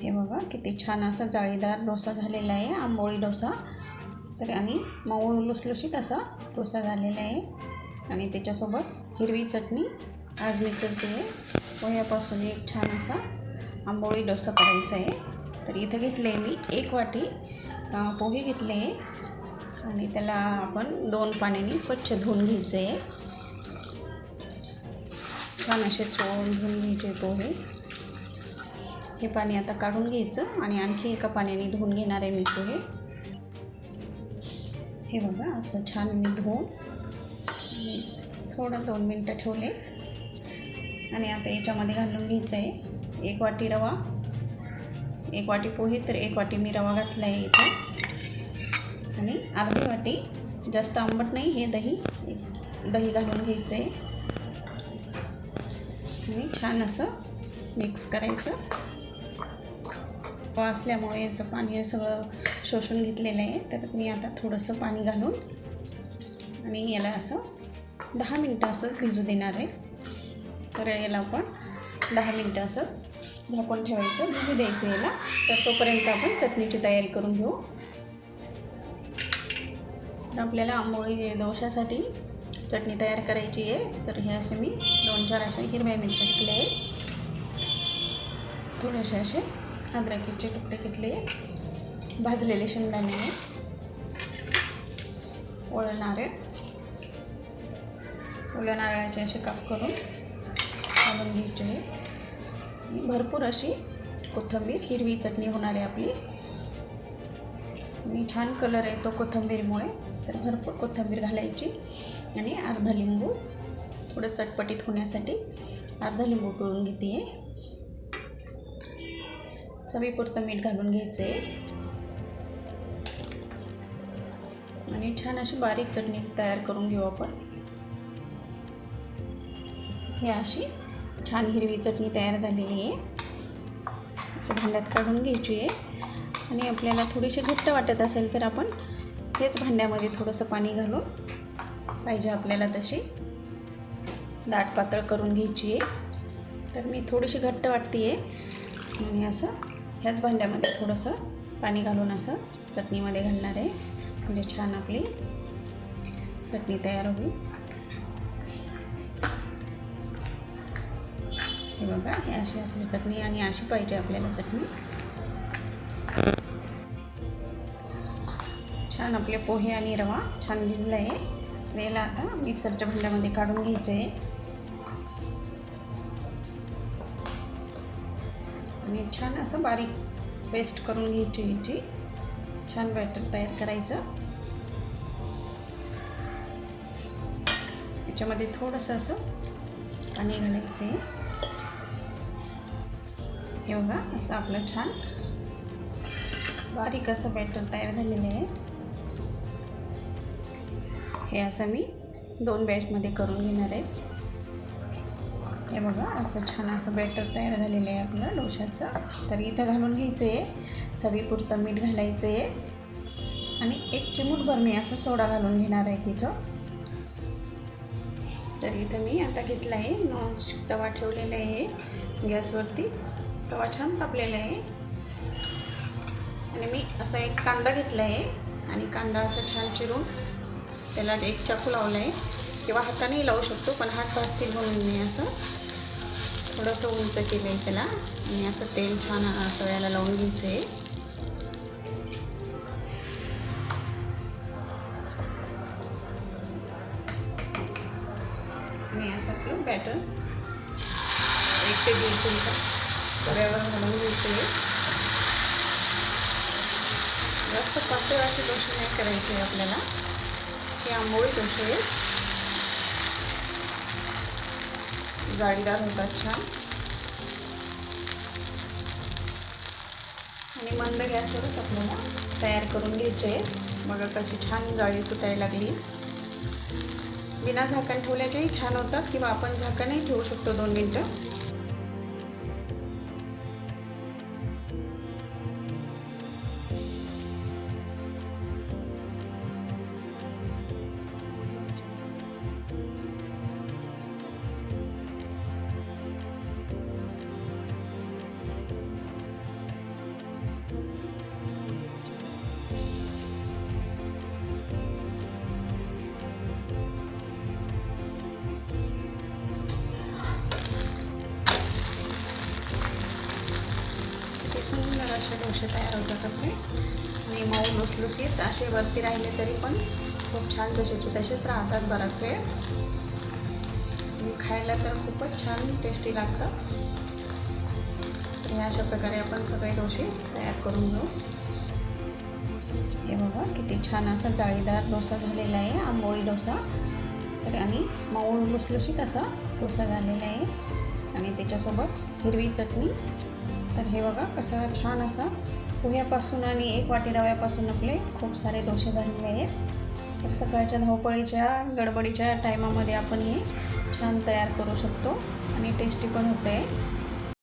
हे बघा किती छान असा जाळीदार डोसा झालेला आहे आंबोळी डोसा. तर आणि मऊ लुसलुशीत असा डोसा झालेला आहे. आणि त्याच्यासोबत हिरवी चटणी आज मी करते आहे. पोह्यापासून एक छान असा आंबोळी डोसा करायचा आहे. तर इथं घेतले आहे मी एक वाटी पोहे घेतले आहे. आणि त्याला आपण दोन पाण्याने स्वच्छ धुवून घ्यायचं आहे. छान असे चोळून धुवून घ्यायचे पोहे. हे पाणी आता काढून घ्यायचं आणि आणखी एका पाण्याने धुवून घेणार आहे मी पोहे हे बघा असं छान मी धुवून थोडं दोन मिनटं ठेवले. आणि आता याच्यामध्ये घालून घ्यायचं आहे. एक वाटी रवा एक वाटी पोहे तर एक वाटी मी रवा घातला आहे इथे. आणि अर्धी वाटी जास्त आंबट नाही हे दही दही घालून घ्यायचं आहे आणि छान असं मिक्स करायचं. असल्यामुळे याचं पाणी सगळं शोषून घेतलेलं आहे. तर मी आता थोडंसं पाणी घालून आणि याला असं दहा मिनटं असं भिजू देणार आहे. तर याला आपण दहा मिनटं असंच झाकून ठेवायचं भिजू द्यायचं याला. तर तोपर्यंत आपण चटणीची तयारी करून घेऊ. तर आपल्याला आंबोळी दोशासाठी चटणी तयार करायची आहे. तर हे असे मी दोन चार अशा हिरव्या मिरच्या घेतल्या आहे थोडेसे असे अद्रकीचे तुकडे घेतले. भाजलेले शेंगदाणे. ओळ नारळ ओल्या नारळाचे असे काप करून घालून घ्यायचे. भरपूर अशी कोथिंबीर हिरवी चटणी होणार आहे आपली. आणि छान कलर येतो कोथंबीरमुळे. तर भरपूर कोथिंबीर घालायची आणि अर्धा लिंबू. थोडं चटपटीत होण्यासाठी अर्धा लिंबू पिळून घेते. आहे चवीपुरतं मीठ घालून घ्यायचं आहे आणि छान अशी बारीक चटणी तयार करून घेऊ आपण. ही अशी छान हिरवी चटणी तयार झालेली आहे. असं भांड्यात काढून घ्यायची आहे आणि आपल्याला थोडीशी घट्ट वाटत असेल तर आपण तेच भांड्यामध्ये थोडंसं पाणी घालून पाहिजे आपल्याला तशी दाट पातळ करून घ्यायची आहे तर मी थोडीशी घट्ट वाटते आहे आणि असं ह्याच भांड्यामध्ये थोडंसं पाणी घालून असं चटणीमध्ये घालणार आहे. म्हणजे छान आपली चटणी तयार होईल. हे बघा हे अशी आपली चटणी आणि अशी पाहिजे आपल्याला चटणी. छान आपले पोहे आणि रवा छान भिजला आहे याला आता मिक्सरच्या भांड्यामध्ये काढून घ्यायचं आहे आणि छान असं बारीक पेस्ट करून घ्यायची याची. छान बॅटर तयार करायचं. याच्यामध्ये थोडंसं असं पाणी घालायचं आहे हे बघा असं आपलं छान बारीक असं बॅटर तयार झालेलं आहे. हे असं मी दोन बॅचमध्ये करून घेणार आहे. हे बघा असं छान असं बॅटर तयार झालेलं आहे आपलं डोशाचं. तर इथं घालून घ्यायचं आहे चवीपुरतं मीठ घालायचं आहे आणि एक चिमूटभर मी असं सोडा घालून घेणार आहे तिथं. तर इथं मी आता घेतला आहे नॉनस्टिक तवा ठेवलेला आहे. गॅसवरती तवा छान तापलेला आहे. आणि मी असा एक कांदा घेतला आहे आणि कांदा असं छान चिरून त्याला एक चाकू लावला आहे किंवा हातानेही लावू शकतो पण हात भाजतील म्हणून मी असं. थोडंसं उंच केलं आहे त्याला. आणि असं तेल छान तळ्याला लावून घ्यायचं आहे मी असं आपलं बॅटर एक ते दीड चमचा तव्यावर घालून घ्यायचं आहे जास्त पातळ असे डोसे नाही करायचे आपल्याला. हे आंबोळी दोष आहेत जाळीदार होतात छान. आणि मंद गॅसवरच आपल्याला तयार करून घ्यायचे. आहे बघा कशी छान जाळी सुटायला लागली. बिना झाकण ठेवल्याचेही छान होतात किंवा आपण झाकणही ठेवू शकतो दोन मिनटं. सुंदर असे डोसे तयार होतात आपले. आणि मऊ लुसलुसीत असे वरती राहिले तरी पण खूप छान जसेचे तसेच राहतात बराच वेळ. आणि खायला तर खूपच छान टेस्टी लागतं. तर अशा प्रकारे आपण सगळे डोसे तयार करून घेऊ. हे बघा किती छान असा जाळीदार डोसा झालेला आहे आंबोळी डोसा. तर आणि मऊ लुसलुशीत असा डोसा झालेला आहे. आणि त्याच्यासोबत हिरवी चटणी तर हे बघा कसा छान असा पोह्यापासून आणि एक वाटी रव्यापासून आपले खूप सारे डोसे झालेले आहेत. तर सकाळच्या धावपळीच्या गडबडीच्या टायमामध्ये आपण हे छान तयार करू शकतो आणि टेस्टी पण होतं आहे